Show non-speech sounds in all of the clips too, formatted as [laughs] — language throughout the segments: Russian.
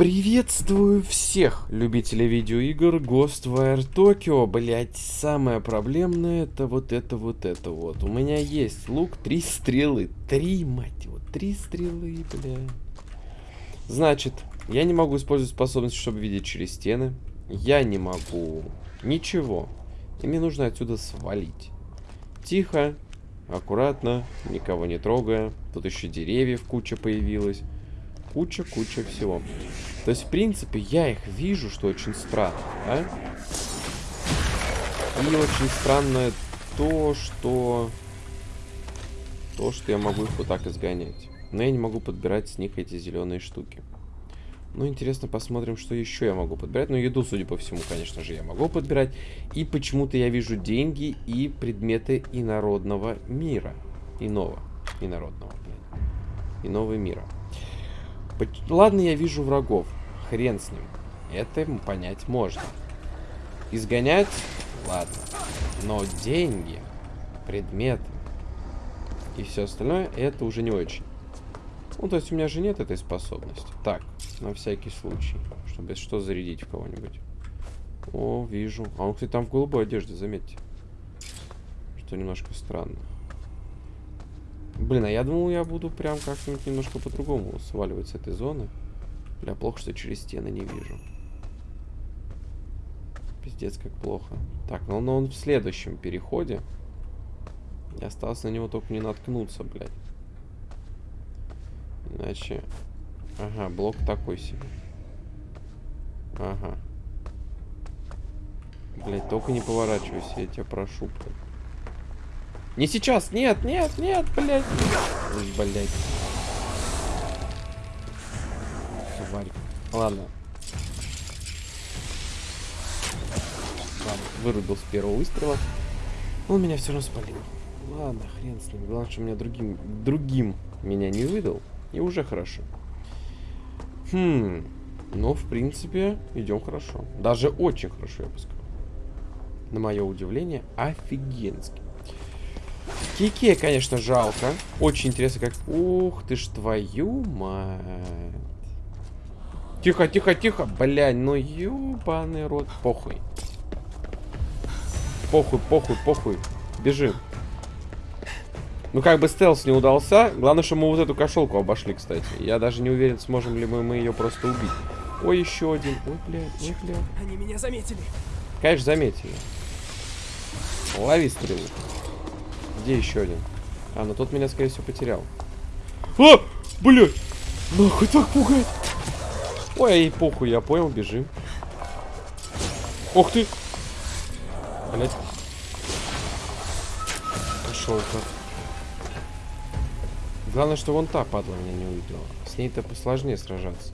Приветствую всех любителей видеоигр Ghostwire Tokyo. Блять, самое проблемное это вот это вот это вот. У меня есть лук, три стрелы. Три, мать его, три стрелы, бля. Значит, я не могу использовать способность, чтобы видеть через стены. Я не могу ничего. И мне нужно отсюда свалить. Тихо, аккуратно, никого не трогая. Тут еще деревьев куча появилась. Куча-куча всего. То есть, в принципе, я их вижу, что очень странно, да? И очень странно то, что... То, что я могу их вот так изгонять. Но я не могу подбирать с них эти зеленые штуки. Ну, интересно, посмотрим, что еще я могу подбирать. Ну, еду, судя по всему, конечно же, я могу подбирать. И почему-то я вижу деньги и предметы инородного мира. Иного. Инородного, блин. Иного мира. Ладно, я вижу врагов. Хрен с ним. Это понять можно. Изгонять? Ладно. Но деньги, предметы и все остальное, это уже не очень. Ну, то есть у меня же нет этой способности. Так, на всякий случай. Чтобы что зарядить в кого-нибудь. О, вижу. А он, кстати, там в голубой одежде, заметьте. Что немножко странно. Блин, а я думал, я буду прям как-нибудь немножко по-другому сваливать с этой зоны. Бля, плохо, что через стены не вижу. Пиздец, как плохо. Так, ну, ну он в следующем переходе. И осталось на него только не наткнуться, блядь. Иначе... Ага, блок такой себе. Ага. Блять, только не поворачивайся, я тебя прошу, блядь. Не сейчас, нет, нет, нет, блядь. Блядь. Тварь. Ладно. Ладно, вырубил с первого выстрела. Он меня все равно спалил. Ладно, хрен с ним. Главное, что меня другим, другим меня не выдал. И уже хорошо. Хм. Ну, в принципе, идем хорошо. Даже очень хорошо, я бы сказал. На мое удивление, офигенски. Кике, конечно, жалко. Очень интересно, как... Ух ты ж твою мать. Тихо, тихо, тихо. Блядь, ну ёбаный рот. Похуй. Похуй, похуй, похуй. Бежим. Ну, как бы стелс не удался. Главное, что мы вот эту кошелку обошли, кстати. Я даже не уверен, сможем ли мы, мы ее просто убить. Ой, еще один. Ой, блядь, ой, блядь. Они меня заметили. Конечно, заметили. Лови стрелу. Где еще один? А, ну тот меня, скорее всего, потерял. А! Блядь! Нахуй так пугает! Ой, ей похуй, я понял, бежим. Ох ты! Блядь. Пошел-ка. Главное, что вон та падла меня не увидела. С ней-то посложнее сражаться.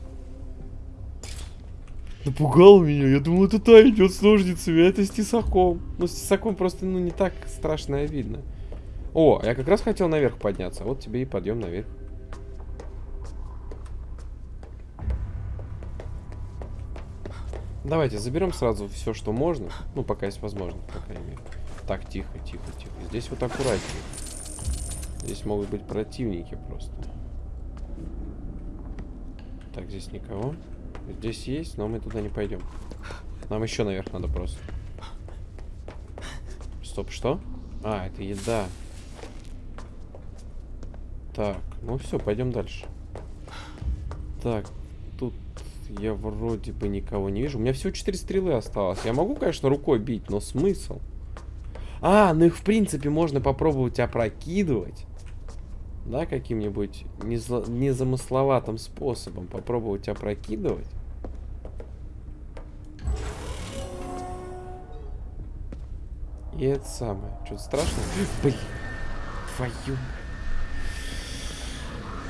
Напугал меня. Я думал, это та идет с ножницами, а это с тесаком. Ну, с тесаком просто, ну, не так страшно видно. О, я как раз хотел наверх подняться. Вот тебе и подъем наверх. Давайте заберем сразу все, что можно. Ну, пока есть возможность, по крайней мере. Так, тихо, тихо, тихо. Здесь вот аккуратнее. Здесь могут быть противники просто. Так, здесь никого. Здесь есть, но мы туда не пойдем. Нам еще наверх надо просто. Стоп, что? А, это еда. Так, ну все, пойдем дальше. Так, тут я вроде бы никого не вижу. У меня всего 4 стрелы осталось. Я могу, конечно, рукой бить, но смысл? А, ну их в принципе можно попробовать опрокидывать. Да, каким-нибудь незамысловатым способом попробовать опрокидывать. И это самое. Что-то страшно? Блин, твою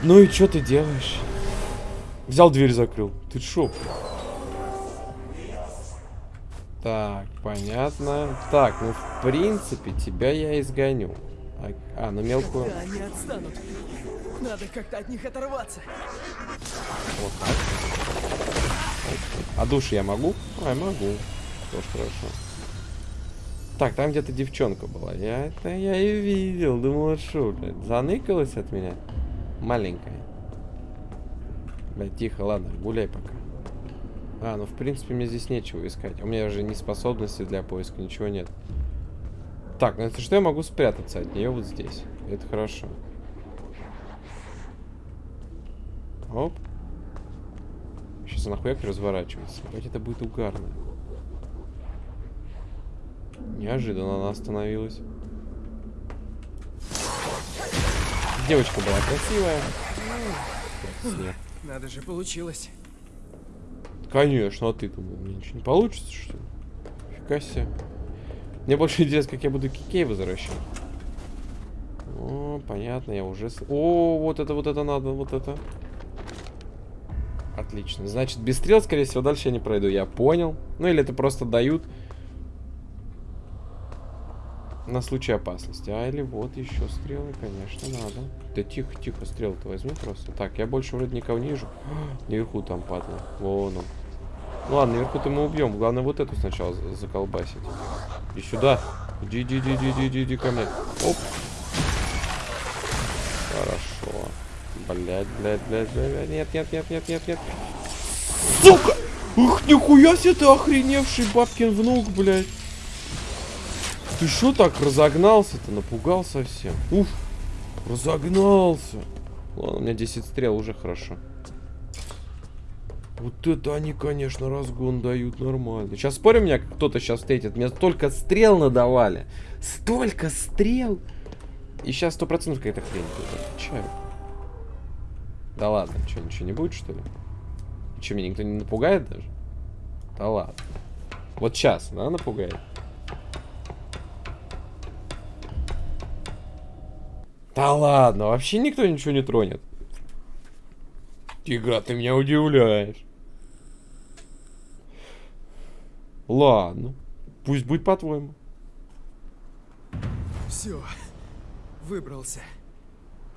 ну и что ты делаешь? Взял дверь, закрыл. Ты шо? Так, понятно. Так, ну в принципе тебя я изгоню. А, а ну мелкую. Когда они отстанут. Надо как-то от них оторваться. Вот так. А душ я могу? А, я могу. Тоже хорошо. Так, там где-то девчонка была. Я это я и видел. Думал, что, блядь, заныкалась от меня. Маленькая. Блядь, тихо, ладно, гуляй пока. А, ну в принципе мне здесь нечего искать. У меня же ни способности для поиска, ничего нет. Так, ну это что я могу спрятаться от нее вот здесь. Это хорошо. Оп. Сейчас она хуяк разворачивается. Опять это будет угарно. Неожиданно она остановилась. Девочка была красивая. Надо же, получилось. Конечно, а ты думал, мне ничего не получится, что ли? Фига себе. Мне больше интересно, как я буду кикей возвращать. О, понятно, я уже... О, вот это, вот это надо, вот это. Отлично. Значит, без стрел, скорее всего, дальше я не пройду. Я понял. Ну, или это просто дают на случай опасности. А, или вот еще стрелы, конечно, надо. Да тихо, тихо, стрелы-то возьми просто. Так, я больше вроде никого не вижу. [gasps] Наверху там падла. Вон он. Ну ладно, наверху-то мы убьем. Главное вот эту сначала заколбасить. И сюда. Иди, иди, иди, иди, иди, иди ко мне. Оп. Хорошо. Блять, блять, блять, блять. Нет, нет, нет, нет, нет, нет. Сука! Ух, нихуя себе ты охреневший бабкин внук, блядь. Ты что так разогнался-то? Напугал совсем. Уф, разогнался. Ладно, у меня 10 стрел уже хорошо. Вот это они, конечно, разгон дают нормально. Сейчас спорим, меня кто-то сейчас встретит. Мне столько стрел надавали. Столько стрел. И сейчас сто процентов какая-то хрень будет. Отвечаю. Да ладно, что, ничего не будет, что ли? Че, меня никто не напугает даже? Да ладно. Вот сейчас, да, напугает? Да ладно, вообще никто ничего не тронет. Тигра, ты меня удивляешь. Ладно. Пусть будет по-твоему. Все. Выбрался.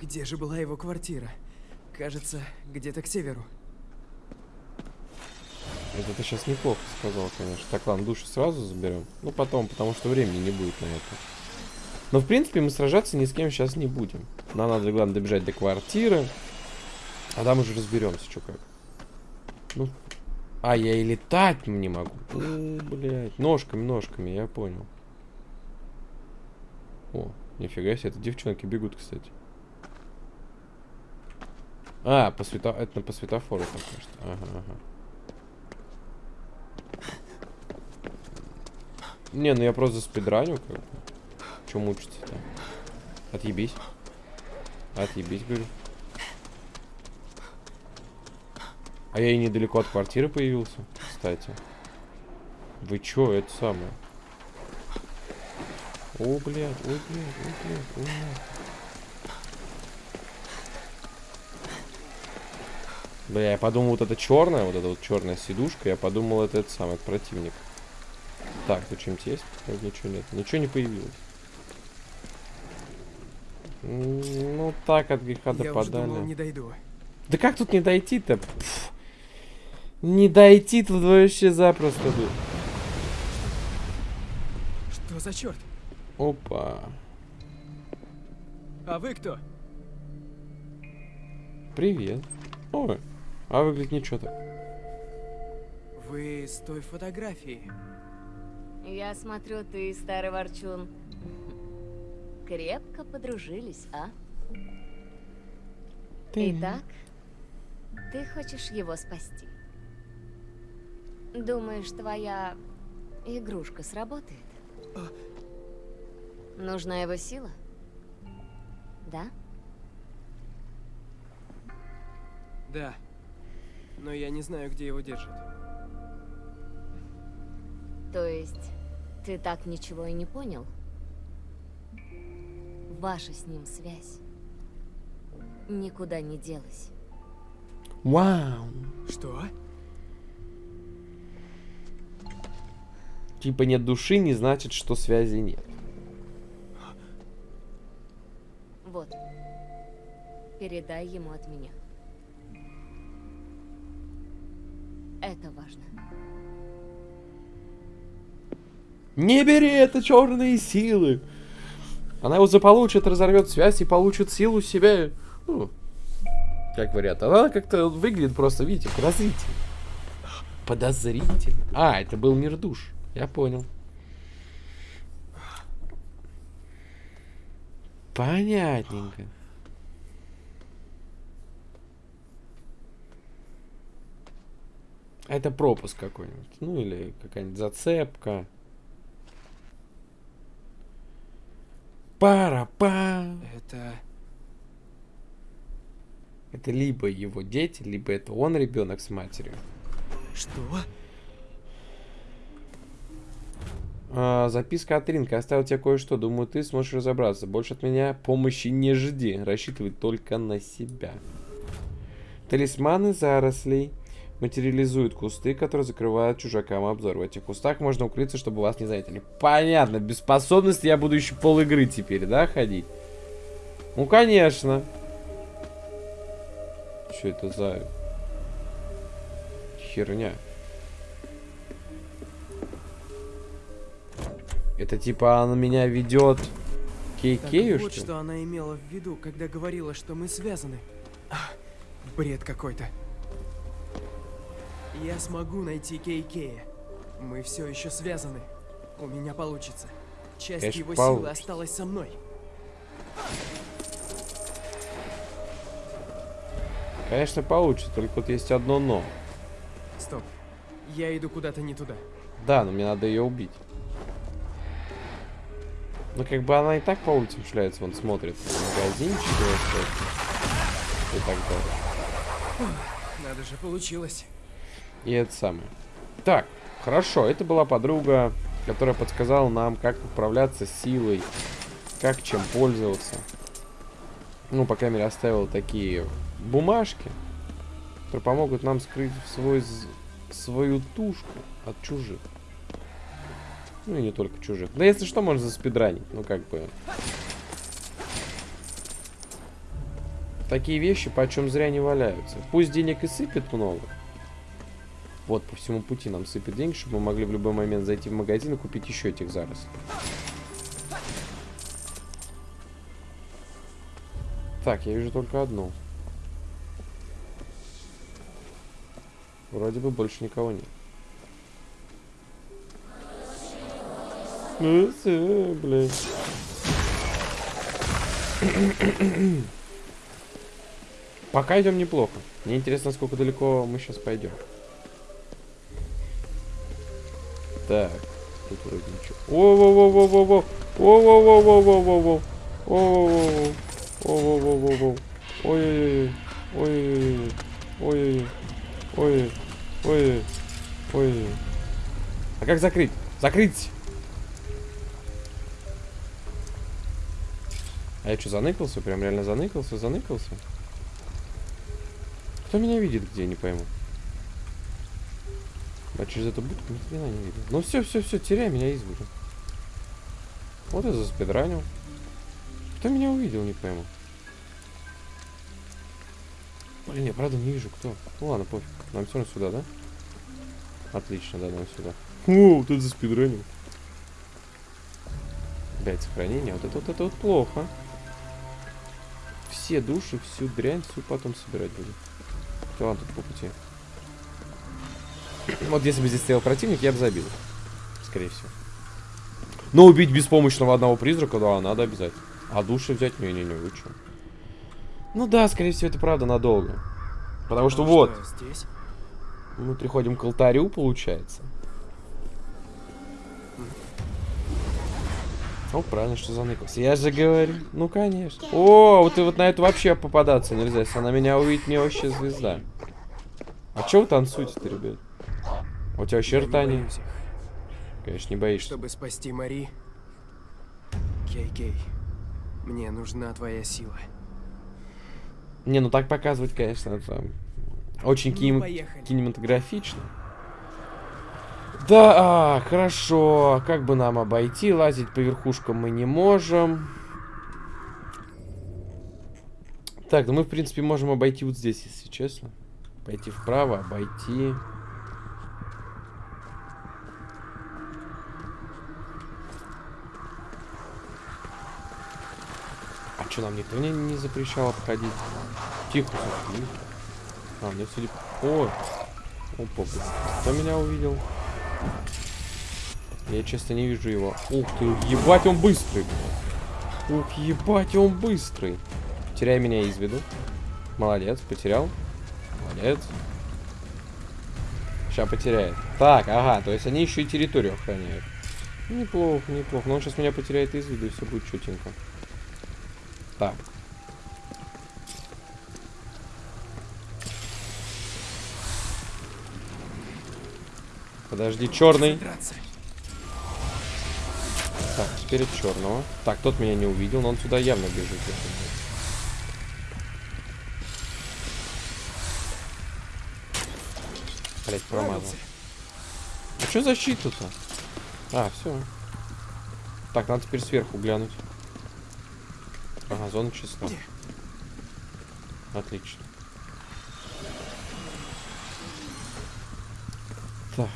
Где же была его квартира? Кажется, где-то к северу. Это ты сейчас неплохо сказал, конечно. Так, ладно, душу сразу заберем. Ну, потом, потому что времени не будет на это. Но, в принципе, мы сражаться ни с кем сейчас не будем. Нам надо, главное, добежать до квартиры. А там уже разберемся, что как. Ну, а, я и летать не могу. О, блядь. Ножками, ножками, я понял. О, нифига себе, это девчонки бегут, кстати. А, по свето... это по светофору так что. Ага, ага. Не, ну я просто спидраню, как бы. Чем мучиться-то? Отъебись. Отъебись, говорю. А я и недалеко от квартиры появился, кстати. Вы чё, это самое? О, блядь, ой, блядь, ой, блядь, ой, блядь. Бля, я подумал, вот это черная, вот эта вот черная сидушка, я подумал, это этот самый противник. Так, тут чем-то есть? Ничего нет. Ничего не появилось. Ну, так от греха Я уже допадали. думал, не дойду. Да как тут не дойти-то? Не дойти тут вообще запросто тут. Что за черт? Опа. А вы кто? Привет. Ой, а выглядит ничего так. Вы с той фотографии. Я смотрю, ты, старый ворчун, крепко подружились, а? Итак, ты хочешь его спасти. Думаешь, твоя игрушка сработает? Нужна его сила? Да? Да. Но я не знаю, где его держат. То есть, ты так ничего и не понял? Ваша с ним связь никуда не делась. Вау. Что? Типа нет души, не значит, что связи нет. Вот. Передай ему от меня. Это важно. Не бери это черные силы. Она его заполучит, разорвет связь и получит силу себе. Ну, как вариант. Она как-то выглядит просто, видите, развитию. Подозрительно. А, это был мир душ. Я понял. Понятненько. Это пропуск какой-нибудь. Ну или какая-нибудь зацепка. Пара-па. Это... Это либо его дети, либо это он ребенок с матерью. Что? А, записка от Ринка. Оставил тебе кое-что. Думаю, ты сможешь разобраться. Больше от меня помощи не жди. Рассчитывай только на себя. Талисманы зарослей материализуют кусты, которые закрывают чужакам обзор. В этих кустах можно укрыться, чтобы вас не заметили. Понятно. Без способности я буду еще пол игры теперь, да, ходить? Ну, конечно. Что это за херня? Это типа она меня ведет к Так Кейкею, вот, что что она имела в виду, когда говорила, что мы связаны. Бред какой-то. Я смогу найти Кейкея. Мы все еще связаны. У меня получится. Часть Конечно, его получится. силы осталась со мной. Конечно, получится, только вот есть одно но. Стоп. Я иду куда-то не туда. Да, но мне надо ее убить. Ну, как бы она и так по улицам шляется, вон смотрит. Магазинчик и так далее. Надо же, получилось. И это самое. Так, хорошо, это была подруга, которая подсказала нам, как управляться силой, как чем пользоваться. Ну, по крайней мере, оставила такие бумажки, которые помогут нам скрыть свой, свою тушку от чужих. Ну и не только чужих. Да если что, можно заспидранить. Ну как бы. Такие вещи почем зря не валяются. Пусть денег и сыпет много. Вот по всему пути нам сыпет деньги, чтобы мы могли в любой момент зайти в магазин и купить еще этих зарослей. Так, я вижу только одну. Вроде бы больше никого нет. Ну, блядь. Пока идем неплохо. Мне интересно, сколько далеко мы сейчас пойдем. Так, тут вроде ничего. Воу-воу-воу-воу-воу! Воу-воу-воу-воу-воу-воу! Воу-воу-воу-воу! Воу-воу-воу-воу-воу! Ой-ой-ой! Ой-ой-ой! Ой-ой-ой! Ой-ой! Ой-ой! Ой-ой! А как закрыть? Закрыть! А я что, заныкался? Прям реально заныкался, заныкался? Кто меня видит где, не пойму. А через эту будку ни хрена не видно. Ну все, все, все, теряй меня из виду. Вот и заспидранил. Кто меня увидел, не пойму. Блин, я правда не вижу, кто. Ну ладно, пофиг. Нам все равно сюда, да? Отлично, да, нам сюда. О, тут заспидранил. Опять сохранение. Вот это вот это вот плохо. Все души, всю дрянь, всю потом собирать будем. Да ладно, тут по пути. Вот если бы здесь стоял противник, я бы забил. Скорее всего. Но убить беспомощного одного призрака, да, надо обязательно. А души взять? Не-не-не, вы чё? Ну да, скорее всего, это правда надолго. Потому что А вот, что, здесь? мы приходим к алтарю, получается. О, правильно, что заныкался. Я же говорю. Ну, конечно. О, вот и вот на это вообще попадаться нельзя. Если она меня увидит, мне вообще звезда. А чё вы танцуете-то, ребят? У тебя вообще не рта не... Конечно, не боишься. Чтобы спасти Мари... Кей-Кей, мне нужна твоя сила. Не, ну так показывать, конечно, это очень Ну, кинем- поехали. кинематографично. Да, а, хорошо. Как бы нам обойти? Лазить по верхушкам мы не можем. Так, ну мы, в принципе, можем обойти вот здесь, если честно. Пойти вправо, обойти. Что, нам никто не, не запрещал обходить? Тихо, заткнись. А, мне судя... О! Опа, кто меня увидел? Я честно не вижу его. Ух ты, ебать он быстрый. Ух, ебать он быстрый. Теряй меня из виду. Молодец, потерял. Молодец. Сейчас потеряет. Так, ага, то есть они еще и территорию охраняют. Неплохо, неплохо. Но он сейчас меня потеряет из виду, и все будет чутенько. Так. Подожди, черный. Так, теперь от черного. Так, тот меня не увидел, но он сюда явно бежит. Блять, промазал. А что защита-то? А, все. Так, надо теперь сверху глянуть. Ага, зона чиста. Отлично. Так.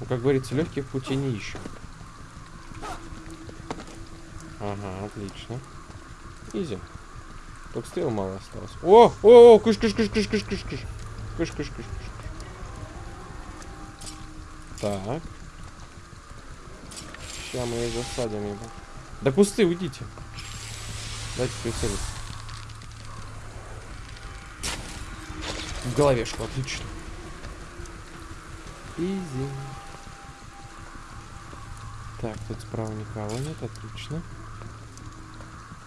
Ну, как говорится, легких путей не ищем. Ага, отлично. Изи. Только стрел мало осталось. О, о, о, кыш, кыш, кыш, кыш, кыш, кыш, кыш. Кыш, кыш, кыш, кыш. Так. Сейчас мы их засадим его. Да кусты, уйдите. Дайте прицелиться. В головешку, отлично. Изи. Так, тут справа никого нет, отлично.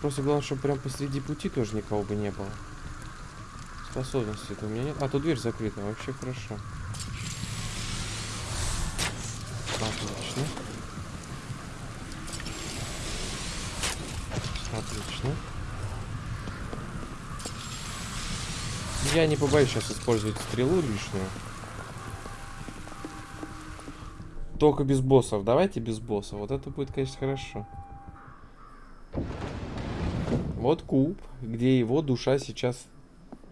Просто главное, чтобы прям посреди пути тоже никого бы не было. Способности это у меня нет. А, тут дверь закрыта, вообще хорошо. Отлично. Отлично. Я не побоюсь сейчас использовать стрелу лишнюю. Только без боссов. Давайте без боссов. Вот это будет, конечно, хорошо. Вот куб, где его душа сейчас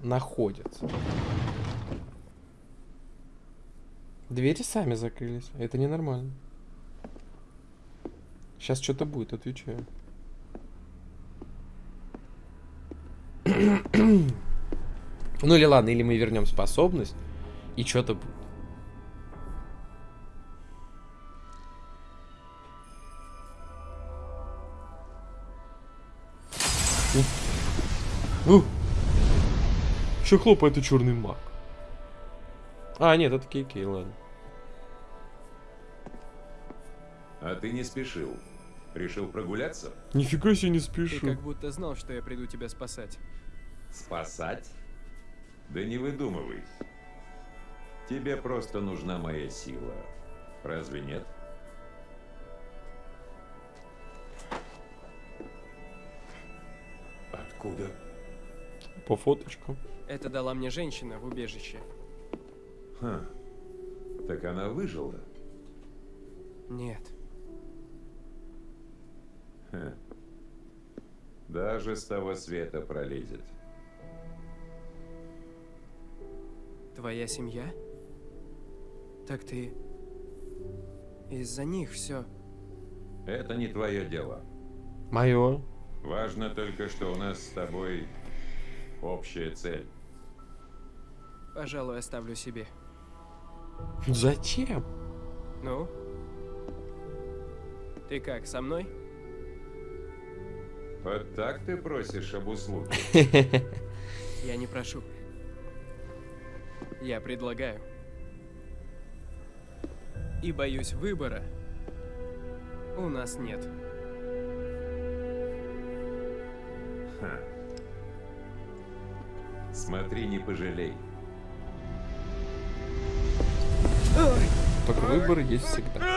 находится. Двери сами закрылись. Это ненормально. Сейчас что-то будет, отвечаю. Ну или ладно, или мы вернем способность, и что-то будет. Ну. Еще хлопает и черный маг. А, нет, это Кей-Кей, ладно. А ты не спешил. Решил прогуляться? Нифига себе не Ты спешу. как будто знал, что я приду тебя спасать. Спасать? Да не выдумывай. Тебе просто нужна моя сила. Разве нет? Откуда? По фоточкам. Это дала мне женщина в убежище. Ха. Так она выжила? Нет. Ха. Даже с того света пролезет. Твоя семья? Так ты... Из-за них все. Это не твое дело. Мое. Важно только, что у нас с тобой общая цель. Пожалуй, оставлю себе. Зачем? Ну? Ты как, со мной? Вот так ты просишь об услуге? [laughs] Я не прошу. Я предлагаю. И боюсь выбора. У нас нет. Ха. Смотри, не пожалей. Только выбор есть всегда.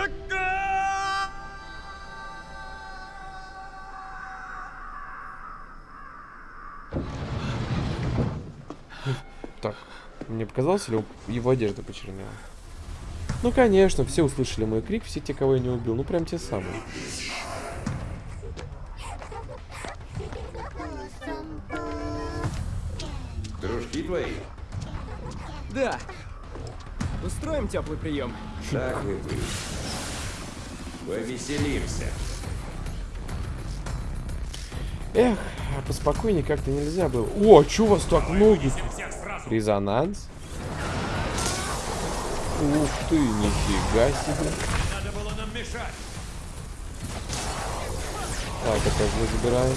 Или у- его одежда почернела? Ну, конечно, все услышали мой крик, все те, кого я не убил. Ну, прям те самые. Дружки твои? Да. Устроим теплый прием. Так и быть. Повеселимся. Эх, а поспокойнее как-то нельзя было. О, чё у вас так много? Резонанс. Ух ты, нифига себе. Надо было нам мешать. Так, это мы забираем.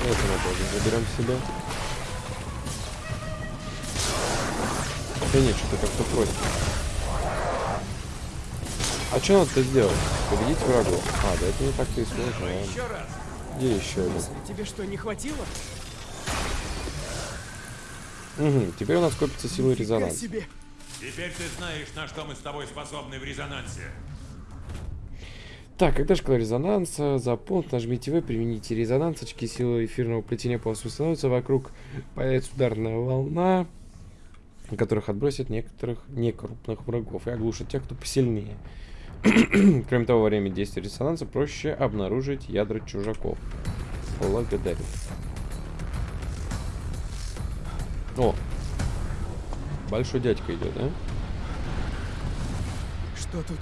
Это мы тоже заберем себе. Да нет, что-то как-то просит. А что надо-то сделать? Победить врагов. А, да это не так-то и сложно. Еще раз. Где еще один? Тебе что, не хватило? Угу, теперь у нас копится сила резонанса. себе. Теперь ты знаешь, на что мы с тобой способны в резонансе. Так, когда шкала резонанса, за пункт нажмите В, примените резонанс, очки силы эфирного плетения полностью установятся, вокруг появится ударная волна, которых отбросит некоторых некрупных врагов и оглушит тех, кто посильнее. [clears throat] Кроме того, во время действия резонанса проще обнаружить ядра чужаков. Благодарю. О! Большой дядька идет, да? Что тут?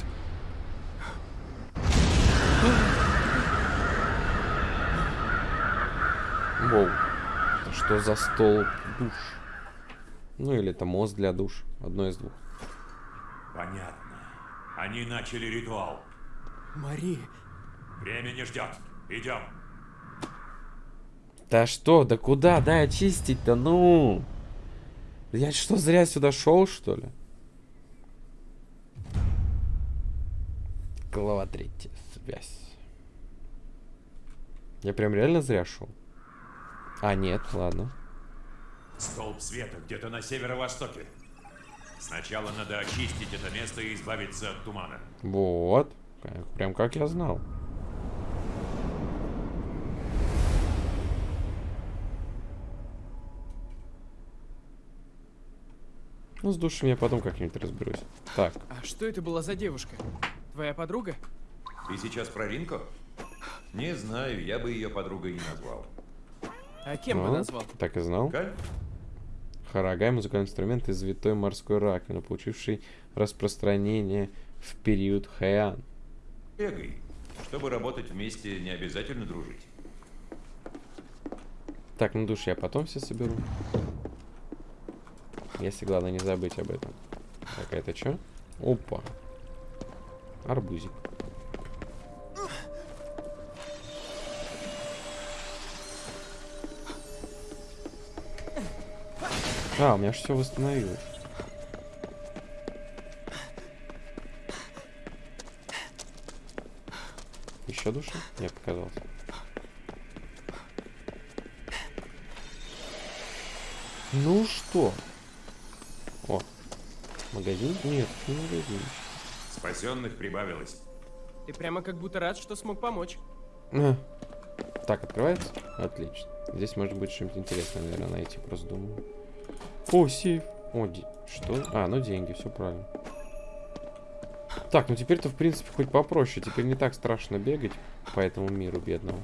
Воу. Это Что за стол душ? Ну или это мост для душ. Одно из двух. Понятно. Они начали ритуал. Мари, Время не ждет. Идем. Да что, да куда, да очистить-то, ну? Я что, зря сюда шел, что ли? Глава третья. Связь. Я прям реально зря шел? А, нет, ладно. Столб света где-то на северо-востоке. Сначала надо очистить это место и избавиться от тумана. Вот. Прям как я знал. Ну, с душами я потом как-нибудь разберусь. Так, а что это была за девушка? Твоя подруга? Ты сейчас про Ринко? Не знаю, я бы ее подругой не назвал. А кем бы ну, назвал? так и знал. Каль? Харагай – музыкальный инструмент из витой морской раковины, получивший распространение в период Хэйан. Бегай. Чтобы работать вместе, не обязательно дружить. Так, ну душ я потом все соберу. Если главное не забыть об этом. Так, а это что? Опа. Арбузик. А, у меня же все восстановилось. Еще душа? Мне показалось. Ну что? Магазин? Нет, не магазин. Спасенных прибавилось. Ты прямо как будто рад, что смог помочь. А. Так, открывается? Отлично. Здесь может быть что-нибудь интересное, наверное, найти, просто думаю. О, сейф. О, ди- что? А, ну деньги, все правильно. Так, ну теперь-то, в принципе, хоть попроще. Теперь не так страшно бегать по этому миру бедному.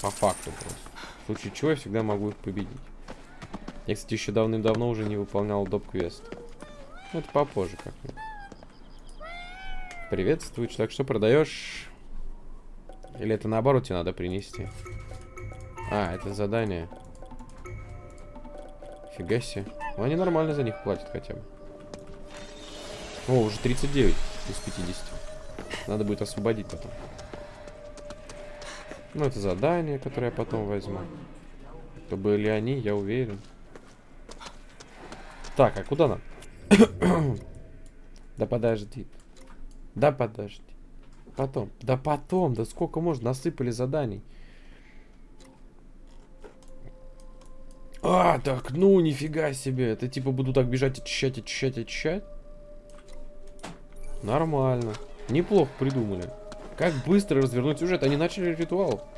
По факту просто. В случае чего я всегда могу их победить. Я, кстати, еще давным-давно уже не выполнял доп-квест. Ну, это попозже как-нибудь. Приветствую, человек, что продаешь? Или это наоборот тебе надо принести? А, это задание. Фига себе. Ну, они нормально за них платят хотя бы. О, уже 39 из 50. Надо будет освободить потом. Ну, это задание, которое я потом возьму. То были они, я уверен. Так, а куда нам? [coughs] да подожди. Да подожди. Потом. Да потом. Да сколько можно? Насыпали заданий. А, так, ну, нифига себе. Это типа буду так бежать, очищать, очищать, очищать? Нормально. Неплохо придумали. Как быстро развернуть сюжет. Они начали ритуал.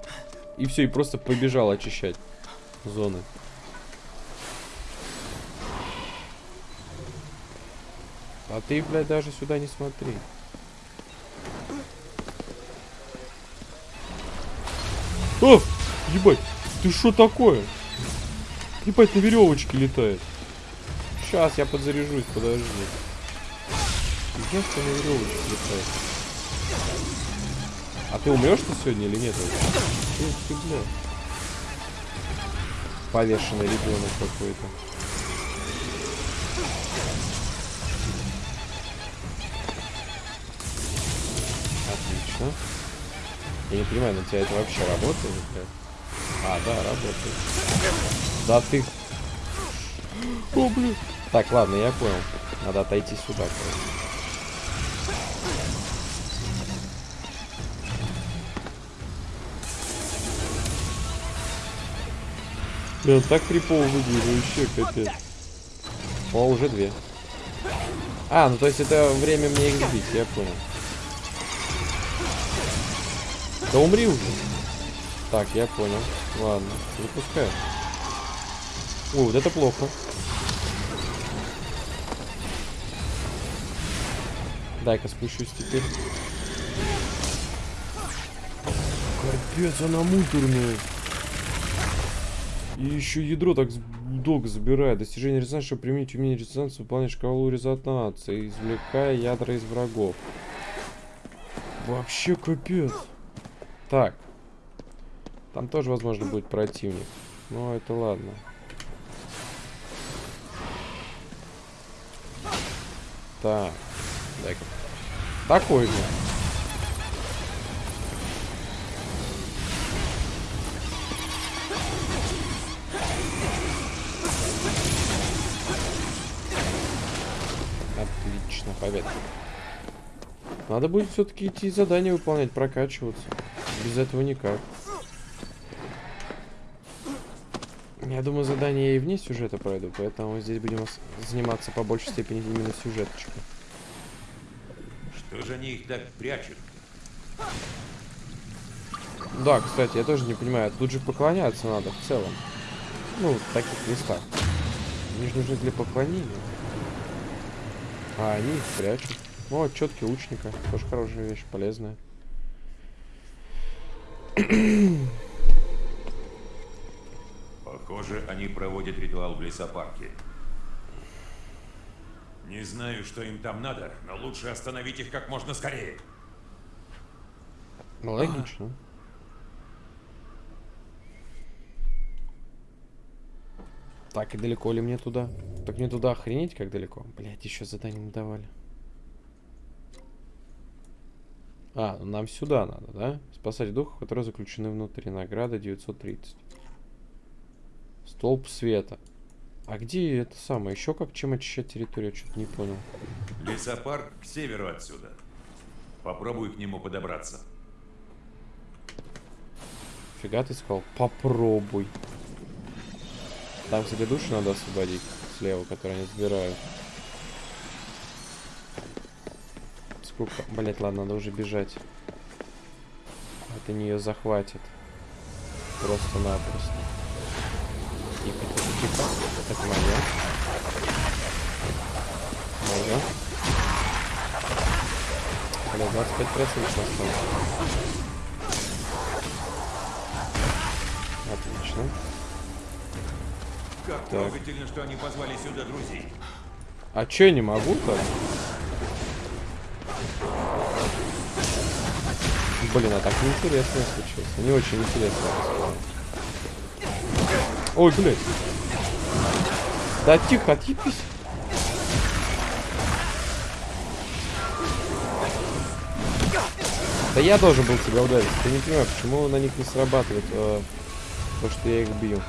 И все, и просто побежал очищать зоны. А ты, блядь, даже сюда не смотри. О! Ебать! Ты что такое? Ебать, на веревочке летает. Сейчас я подзаряжусь, подожди. Я что на веревочке летает. А ты умрешь ты сегодня или нет? Эх ты, бля. повешенный ребенок какой-то. Отлично. Я не понимаю, на тебя это вообще работает? А, да, работает. Да ты... О, блин. Так, ладно, я понял. Надо отойти сюда, короче. Блин, так крипово выглядит, вообще капец. О, уже две. А, ну то есть это время мне их сбить, я понял. Да умри уже. Так, я понял. Ладно, запускаю. О, вот это плохо. Дай-ка спущусь теперь. Капец, она муторная. И еще ядро так долго забирает. Достижение резонанса, чтобы применить умение резонанса, выполнять шкалу резонанса, извлекая ядра из врагов. Вообще капец. Так. Там тоже, возможно, будет противник. Но это ладно. Так. Дай-ка. Такой же. Отлично, победа. Надо будет все-таки идти задания выполнять, прокачиваться. Без этого никак. Я думаю, задание я и вне сюжета пройду, поэтому здесь будем заниматься по большей степени именно сюжеточкой. Что же они их так прячут? Да, кстати, я тоже не понимаю, тут же поклоняться надо в целом. Ну, в таких местах. Они же нужны для поклонения. А они их прячут. О, четкий лучника. Тоже хорошая вещь, полезная. Похоже, они проводят ритуал в лесопарке. Не знаю, что им там надо, но лучше остановить их как можно скорее. Ну, логично. Так, и далеко ли мне туда? Так мне туда охренеть, как далеко? Блять, еще задание не давали. А, нам сюда надо, да? Спасать духов, которые заключены внутри. Награда 930. Столб света. А где это самое? Еще как чем очищать территорию? Что-то не понял. Лесопарк к северу отсюда. Попробуй к нему подобраться. Фига ты сказал? Попробуй. Там, кстати, души надо освободить слева, которые они забирают. Сколько? Блять, ладно, надо уже бежать. Это нее захватит. Просто-напросто. Тихо, тихо, тихо. Это мое. Мое. Бля, 25 процентов осталось. Отлично. Как Так. трогательно, что они позвали сюда друзей. А чё, я не могу Блин, а так неинтересно случилось. Не очень интересно. Ой, блядь. Да тихо, отъебись. Да я должен был тебя ударить. Я не понимаю, почему на них не срабатывает э, то, что я их бью.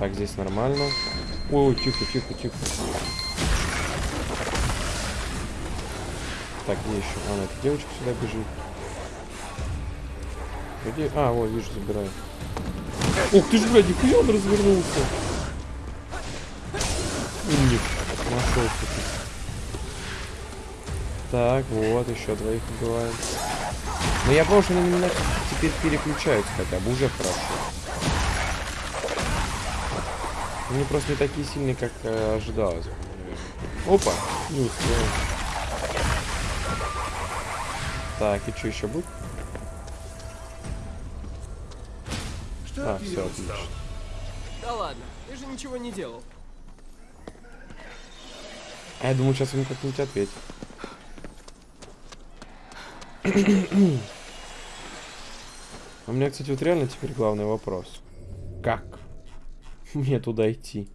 Так, здесь нормально. Ой, тихо, тихо, тихо. Так, где еще? А, ну, эта девочка сюда бежит. Где? А, вот, вижу, забираю. Ух ты ж, блядь, нихуя он развернулся. Умник. Нашелся. Так, вот, еще двоих убиваем. Но я понял, что они теперь переключаются хотя бы, уже хорошо. Они просто не такие сильные, как э, ожидалось. Опа, не успел. Так, и что еще будет? А, все, отлично. Да ладно, ты же ничего не делал. А я думаю, сейчас ему как-нибудь ответит. У меня, кстати, вот реально теперь главный вопрос. Как? мне туда идти?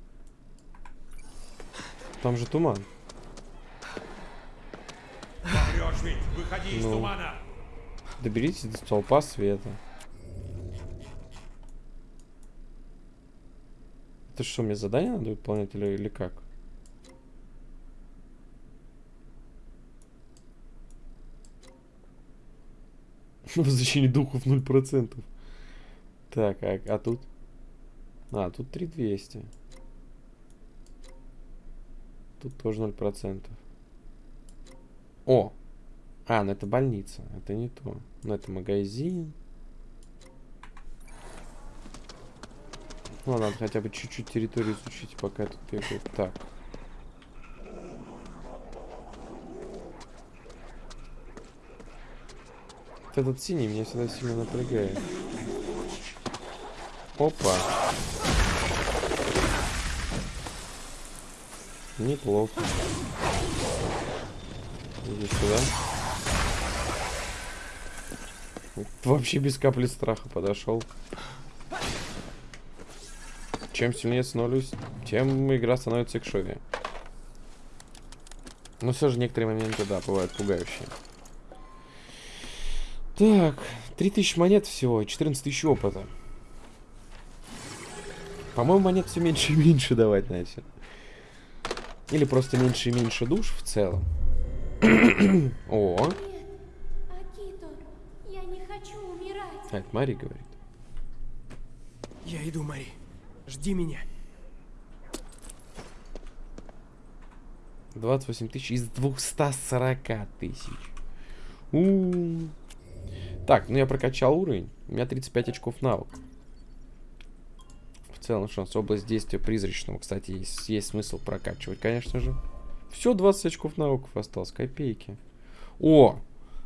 Там же туман. Врешь ведь! Выходи из Ну. тумана! Доберитесь до столпа света. Это что, мне задание надо выполнять или, или как? [laughs] Возвращение духов 0%. Так, а, а тут? А, тут 3200. Тут тоже 0%. О! А, ну это больница. Это не то. Ну это магазин. Ну, надо хотя бы чуть-чуть территорию изучить, пока тут бегаю. Так. Этот синий меня всегда сильно напрягает. Опа. Неплохо. Иди сюда. Вообще без капли страха подошел. Чем сильнее становлюсь, тем игра становится экшовее. Но все же некоторые моменты, да, бывают пугающие. Так, 3000 монет всего и 14 тысяч опыта. По-моему, монет все меньше и меньше давать начали. Или просто меньше и меньше душ в целом. О, Нет, Акито, я не хочу умирать. это Мари говорит. Я иду, Мари. Жди меня. 28 тысяч из 240 тысяч. У-у-у. Так, ну я прокачал уровень. У меня 35 очков навыка. В целом шанс. Область действия призрачного, кстати, есть, есть смысл прокачивать, конечно же. Все, 20 очков навыков осталось. Копейки. О!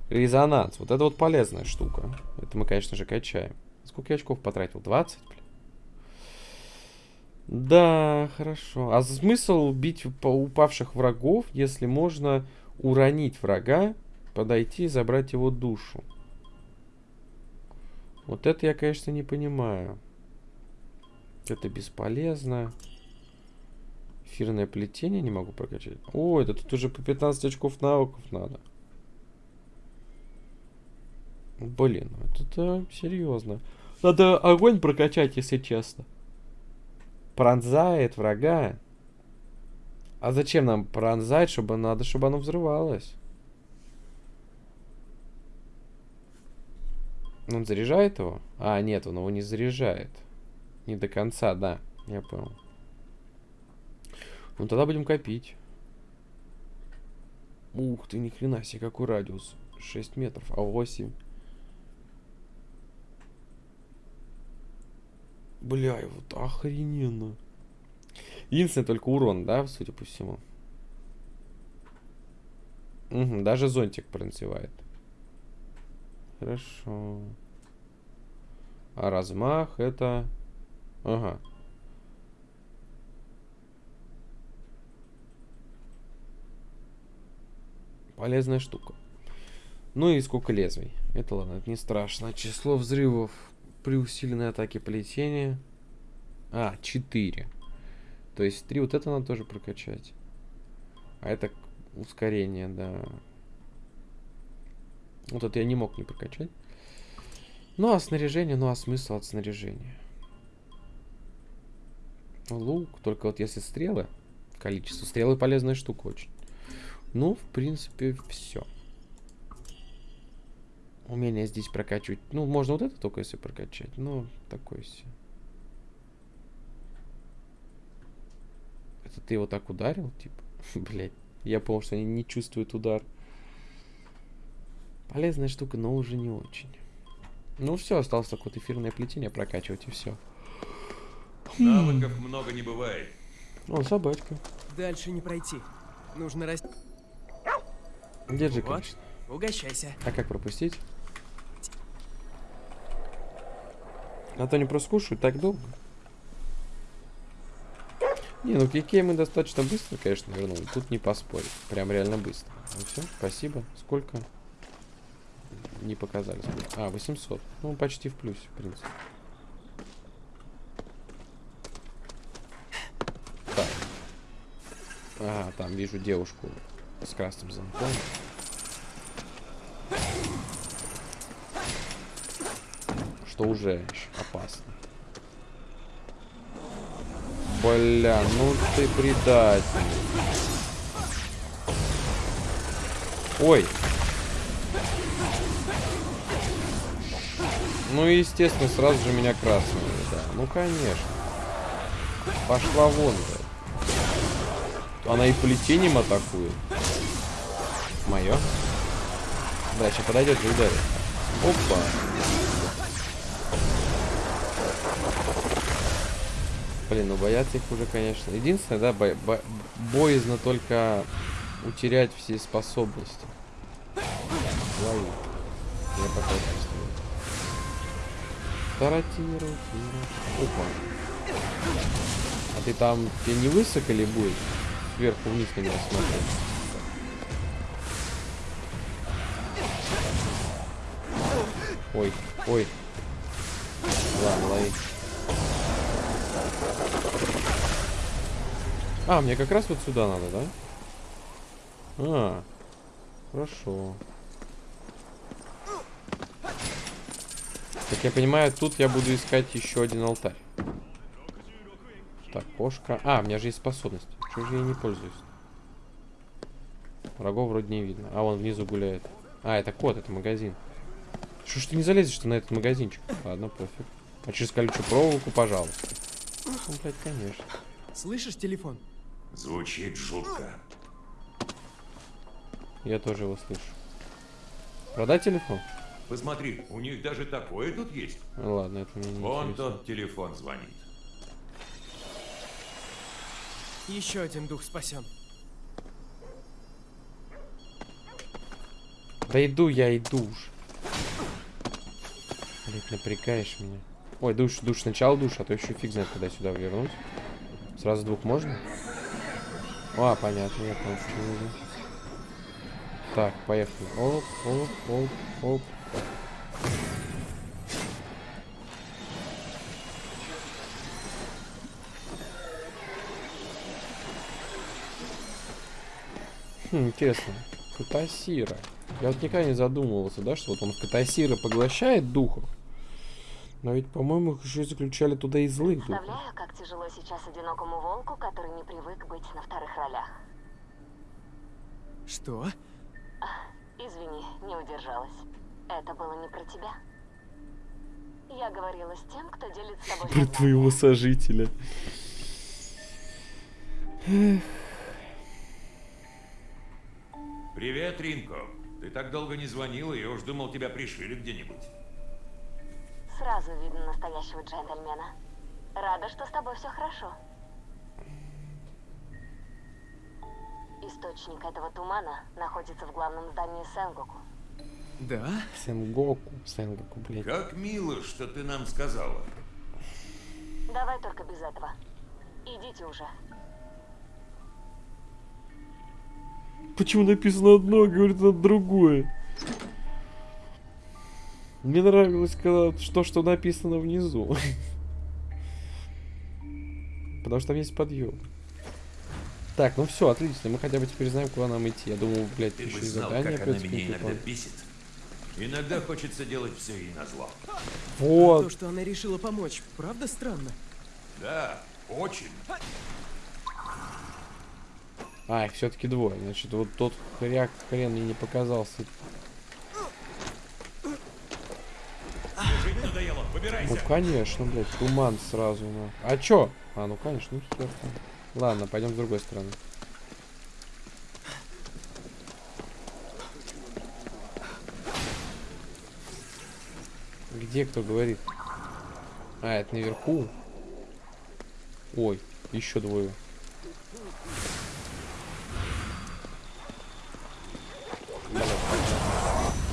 Резонанс. Вот это вот полезная штука. Это мы, конечно же, качаем. Сколько я очков потратил? 20, блин. Да, хорошо. А смысл бить упавших врагов, если можно уронить врага, подойти и забрать его душу? Вот это я, конечно, не понимаю. Это бесполезно. Эфирное плетение не могу прокачать. О, это тут уже по 15 очков навыков надо. Блин, ну это серьезно. Надо огонь прокачать, если честно. Пронзает врага. А зачем нам пронзать, чтобы надо, чтобы оно взрывалось? Он заряжает его? А, нет, он его не заряжает. Не до конца, да. Я понял. Ну тогда будем копить. Ух ты, ни хрена себе, какой радиус. 6 метров, а 8. Бля, вот охрененно. Единственное, только урон, да, судя по всему. Угу, даже зонтик пронзевает. Хорошо. А размах это... Ага. Полезная штука. Ну и сколько лезвий. Это ладно, это не страшно. Число взрывов при усиленной атаке плетения. А, 4. То есть 3 вот это надо тоже прокачать. А это ускорение, да. Вот это я не мог не прокачать. Ну а снаряжение, ну а смысл от снаряжения? Лук, только вот если стрелы, количество стрелы полезная штука очень. Ну, в принципе, все. Умение здесь прокачивать. Ну, можно вот это только если прокачать. Ну, такой себе. Это ты его так ударил, типа? [laughs] Блять. Я понял, что они не чувствуют удар. Полезная штука, но уже не очень. Ну все, осталось только вот эфирное плетение прокачивать и все. Навыков много не бывает. О, собачка. Дальше не пройти. Нужно расти. Держи, Вот, конечно. угощайся. А как пропустить? А то они просто кушают так долго. Не, ну Кикей мы достаточно быстро, конечно, вернули. Тут не поспорить. Прям реально быстро. Ну все, спасибо. Сколько? Не показали. А, 800. Ну, почти в плюсе, в принципе. Так. А, там вижу девушку с красным замком. Что уже опасно. Бля, ну ты предатель. Ой. Ну, естественно, сразу же меня красный, да. Ну, конечно. Пошла вон, да. Она и плетением атакует. Мое. Да, сейчас подойдет и ударит. Опа. Блин, ну бояться их уже, конечно. Единственное, да, бо бо боязно только утерять все способности. Лови. Я пока чувствую. Таратиру, Опа. А ты там, тебе не высокали будет? Сверху вниз на меня смотреть. Ой, ой. Ладно, лови. А, мне как раз вот сюда надо, да? А, хорошо. Как я понимаю, тут я буду искать еще один алтарь. Так, кошка. А, у меня же есть способность. Чего же я не пользуюсь? Врагов вроде не видно. А, он внизу гуляет. А, это кот, это магазин. Что ж ты не залезешь на этот магазинчик? Ладно, пофиг. А через колючую проволоку, пожалуйста. Ну, блядь, конечно. Слышишь телефон? Звучит жутко. Я тоже его слышу. Продать телефон? Посмотри, у них даже такое тут есть. Ну, ладно, это мне не Вон интересно. тот телефон звонит. Еще один дух спасен. Да иду я, иду уж. Блять, напрягаешь меня. Ой, душ, душ, сначала душ, а то еще фиг знает, когда сюда вернуть. Сразу двух можно? А, понятно, я понял, что нужно. Так, поехали. Оп, оп, оп, оп. Хм, интересно. Катасира. Я вот никогда не задумывался, да, что вот он Катасира поглощает духов. Но ведь, по-моему, их еще и заключали туда и злых духов. Представляю, как тяжело сейчас одинокому волку, который не привык быть на вторых ролях. Что? Извини, не удержалась. Это было не про тебя. Я говорила с тем, кто делит с тобой Про твоего сожителя. Привет, Ринко. Ты так долго не звонила, я уж думал, тебя пришили где-нибудь. Сразу видно настоящего джентльмена. Рада, что с тобой все хорошо. Источник этого тумана находится в главном здании Сенгоку. Да? Сенгоку. Сенгоку, блядь. Как мило, что ты нам сказала. Давай только без этого. Идите уже. Почему написано одно, а говорит это другое? Мне нравилось, когда то, что написано внизу. Потому что там есть подъем. Так, ну все, отлично. Мы хотя бы теперь знаем, куда нам идти. Я думал, блядь, Ты еще и задание как она опять меня иногда бесит. Иногда хочется делать все ей назло. То, Вот. что она решила помочь, правда странно? Да, очень. А, их все-таки двое. Значит, вот тот хряк хрен мне не показался. Надоело, Ну, выбирайся. конечно, блядь, туман сразу. Ну. А чё? А, ну, конечно, ну. Ладно, пойдем с другой стороны. Где кто говорит? А, это наверху. Ой, еще двое.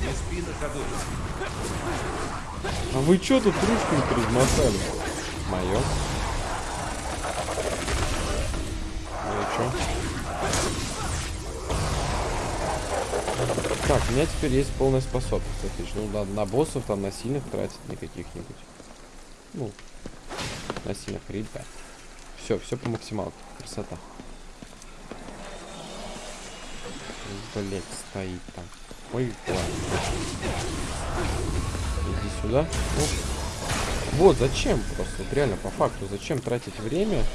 Не спи ходу. А вы чё тут ручками размотали? Мое. Ну и чё? Так, у меня теперь есть полная способность. Отлично. Ну, на, на боссов там, на сильных тратить не каких-нибудь. Ну, на сильных ребят. Все, все по максималке. Красота. блять, стоит там. Ой, ладно. Иди сюда. Оп. Вот, зачем просто, вот реально, по факту, зачем тратить время,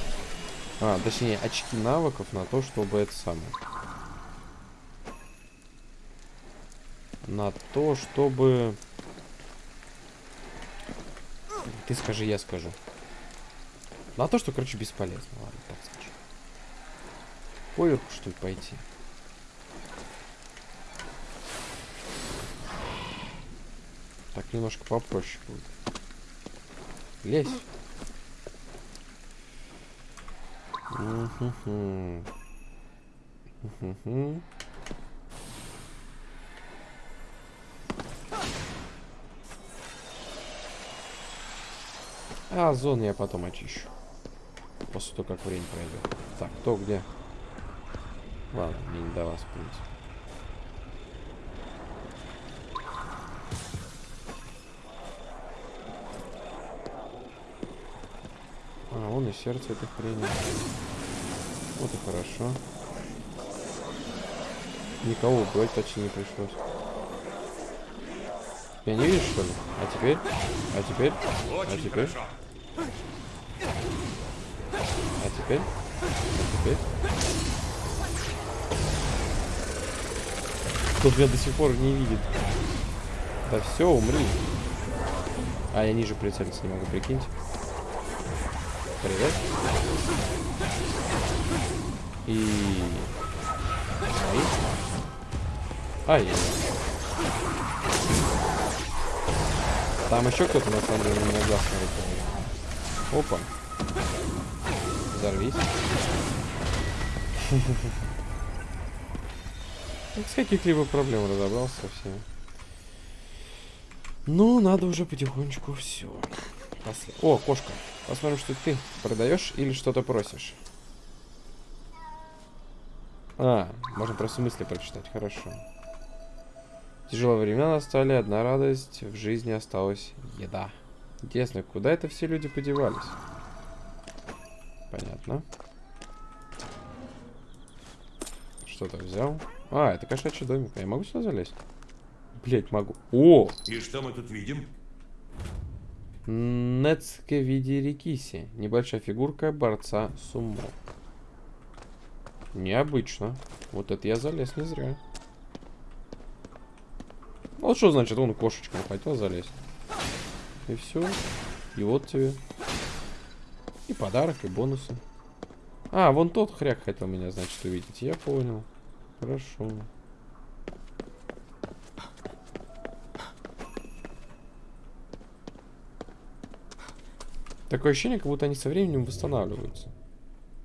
а, точнее, очки навыков на то, чтобы это самое. На то, чтобы... Ты скажи, я скажу. На то, что, короче, бесполезно. Ладно, так скажу. Поверху, что ли, пойти? Так, немножко попроще будет. Лезь. А, зону я потом очищу. После того, как время пройдет. Так, кто где? Ладно, мне не до вас, в принципе. Вон и сердце это хрень. Вот и хорошо. Никого убивать почти не пришлось. Я не видишь, что ли? А теперь? А теперь? А теперь? А теперь? А теперь? Тут меня до сих пор не видит. Да все, умри. А, я ниже прицелиться не могу, прикиньте. Привет. И... Ай, яй Там еще кто-то на самом деле на смотрит. Опа. Взорвись. С каких-либо проблем разобрался со всеми. Ну, надо уже потихонечку все. О, кошка. Посмотрим, что ты продаешь или что-то просишь. А, можно просто мысли прочитать, хорошо. Тяжелые времена настали, одна радость, в жизни осталась еда. Интересно, куда это все люди подевались? Понятно. Что-то взял. А, это кошачий домик. А я могу сюда залезть? Блять, могу. О! И что мы тут видим? Нецке виде Рикиси. Небольшая фигурка борца сумо. Необычно. Вот это я залез не зря. Вот что значит, он кошечку хотел залезть. И все. И вот тебе. И подарок, и бонусы. А, вон тот хряк хотел меня, значит, увидеть. Я понял. Хорошо. Такое ощущение, как будто они со временем восстанавливаются.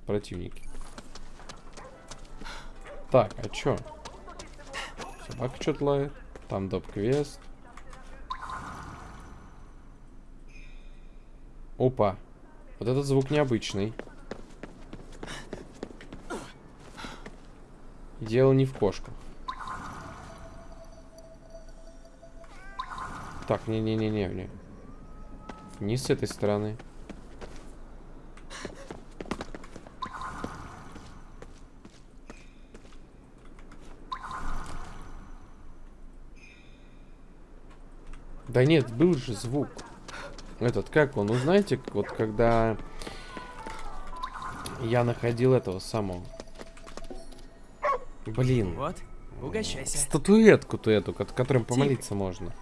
Противники. Так, а чё? Собака что-то лает. Там доп-квест. Опа. Вот этот звук необычный. Дело не в кошках. Так, не-не-не-не. не. С этой стороны. Да нет, был же звук. Этот, как он? Ну, знаете, вот когда я находил этого самого. Блин. Вот, угощайся. Статуэтку-то эту, ко- которым помолиться можно.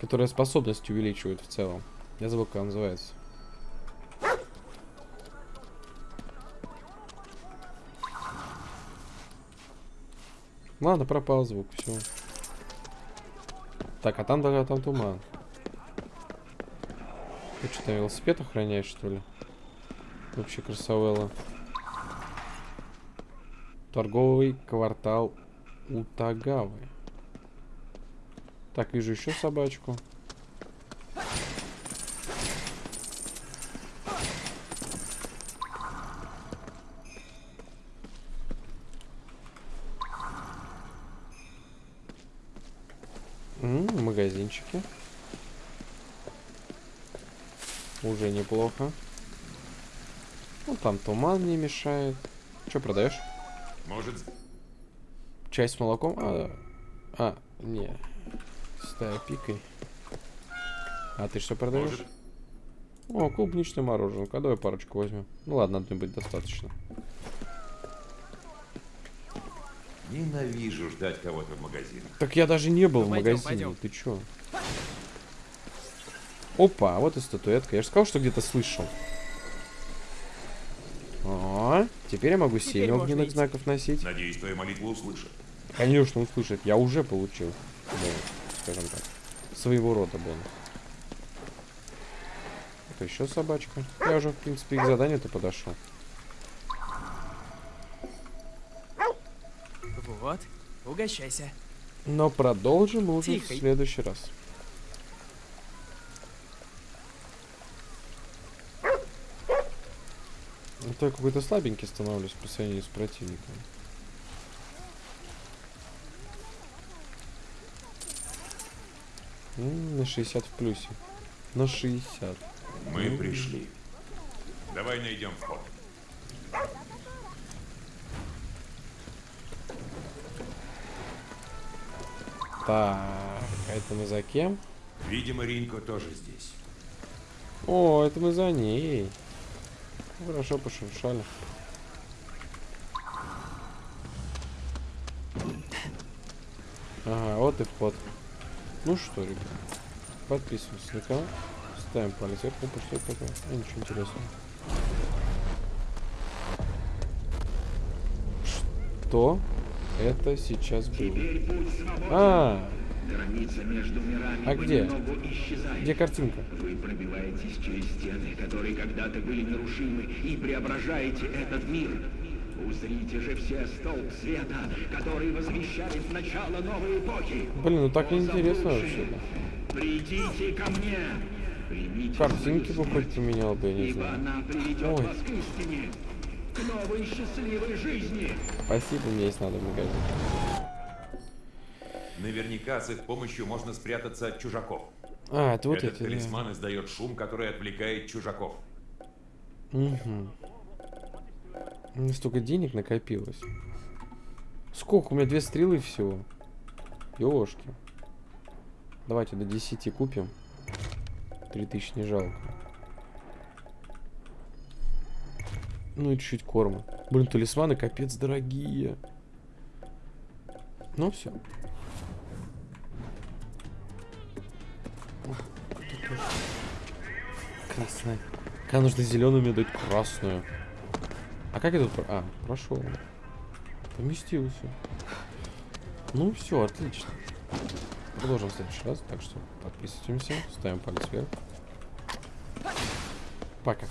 Которая способность увеличивает в целом. Я забыл, как она называется. Ладно, пропал звук, все. Так, а там, да, там туман. Ты что, там велосипед охраняешь, что ли? Вообще красавелла. Торговый квартал Утагавы. Так, вижу еще собачку. М, магазинчики. Уже неплохо. Ну, там туман не мешает. Что продаешь? Может, Часть с молоком. А, а не. Стая пикой. А ты что продаешь? Может, О, клубничное мороженое. Давай парочку возьмем. Ну ладно, одной будет достаточно. ненавижу ждать кого-то в магазинах. Так я даже не был Ну, в пойдем, магазине. пойдем. Ты чё? Опа, вот и статуэтка. Я же сказал, что где-то слышал. Теперь я могу Теперь семь можно огненных идти. знаков носить. Надеюсь, твою молитву услышат. Конечно, он слышит. Я уже получил. бонус, скажем так. Своего рода бонус. Это еще собачка. Я уже, в принципе, к заданию-то подошел. Вот, угощайся. Но продолжим уже Тихо. в следующий раз. Ну, то я какой-то слабенький становлюсь по сравнению с противником. М, На 60 в плюсе. На 60. Мы пришли. Давай найдем вход. Так, это мы за кем? Видимо, Ринко тоже здесь. О, это мы за ней. Хорошо пошуршали. Ага, вот и вход. Ну что, ребят, подписываемся на канал, ставим палец вверх, опа, что это такое? А, ничего интересного. Что это сейчас было? А, Граница между мирами А где? исчезает. где картинка? Вы пробиваетесь через стены, которые когда-то были нерушимы, и преображаете этот мир. Узрите же все столб света, который возвещает начало новой эпохи. Блин, ну так неинтересно вообще. Придите ко мне. Примите Картинки бы хоть поменял бы, я не знаю. она приведет Ой. вас к истине, к новой счастливой жизни. Спасибо, мне есть надо в магазин. Наверняка с их помощью можно спрятаться от чужаков. А, это вот Этот да. талисман издает шум, который отвлекает чужаков. Угу. Столько денег накопилось. Сколько? У меня две стрелы всего. Ёшки. Давайте до 10 купим. 3000 не жалко. Ну и чуть-чуть корма. Блин, талисманы капец дорогие. Ну все. Красная. Когда нужно зеленую, мне дать красную. А как про- А, прошел. Поместился. Ну все, отлично. Продолжим в следующий раз. Так что подписываемся, ставим палец вверх. Пока.